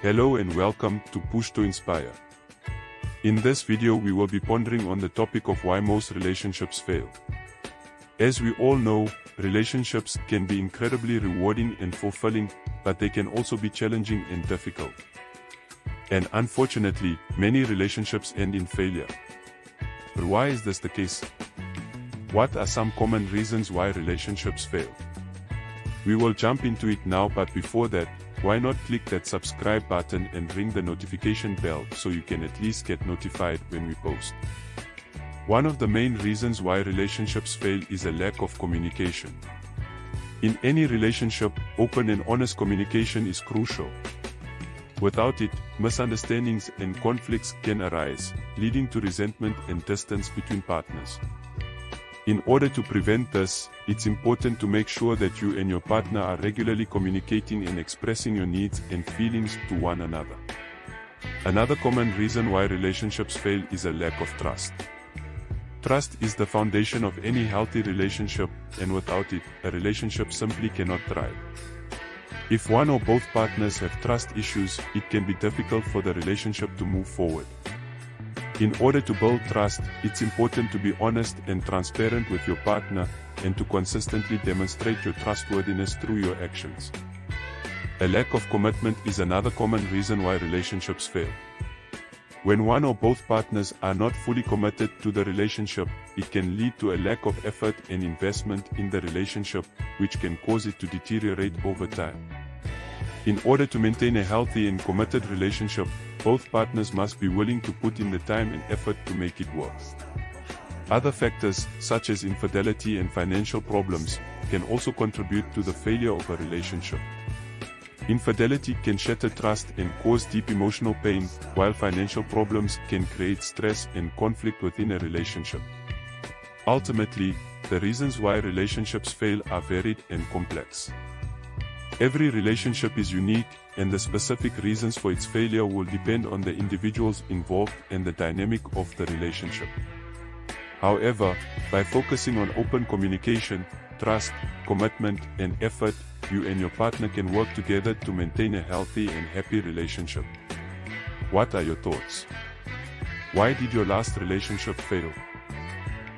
Hello and welcome to Push to Inspire. In this video we will be pondering on the topic of why most relationships fail. As we all know, relationships can be incredibly rewarding and fulfilling, but they can also be challenging and difficult. And unfortunately, many relationships end in failure. But why is this the case? What are some common reasons why relationships fail? We will jump into it now but before that, why not click that subscribe button and ring the notification bell so you can at least get notified when we post. One of the main reasons why relationships fail is a lack of communication. In any relationship, open and honest communication is crucial. Without it, misunderstandings and conflicts can arise, leading to resentment and distance between partners. In order to prevent this, it's important to make sure that you and your partner are regularly communicating and expressing your needs and feelings to one another. Another common reason why relationships fail is a lack of trust. Trust is the foundation of any healthy relationship, and without it, a relationship simply cannot thrive. If one or both partners have trust issues, it can be difficult for the relationship to move forward. In order to build trust, it's important to be honest and transparent with your partner, and to consistently demonstrate your trustworthiness through your actions. A lack of commitment is another common reason why relationships fail. When one or both partners are not fully committed to the relationship, it can lead to a lack of effort and investment in the relationship, which can cause it to deteriorate over time. In order to maintain a healthy and committed relationship, both partners must be willing to put in the time and effort to make it work. Other factors, such as infidelity and financial problems, can also contribute to the failure of a relationship. Infidelity can shatter trust and cause deep emotional pain, while financial problems can create stress and conflict within a relationship. Ultimately, the reasons why relationships fail are varied and complex. Every relationship is unique, and the specific reasons for its failure will depend on the individuals involved and the dynamic of the relationship. However, by focusing on open communication, trust, commitment, and effort, you and your partner can work together to maintain a healthy and happy relationship. What are your thoughts? Why did your last relationship fail?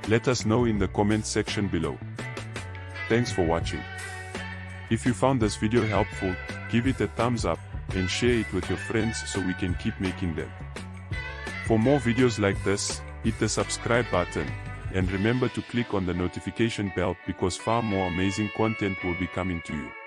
Let us know in the comment section below. Thanks for watching. If you found this video helpful, give it a thumbs up, and share it with your friends so we can keep making them. For more videos like this, hit the subscribe button, and remember to click on the notification bell because far more amazing content will be coming to you.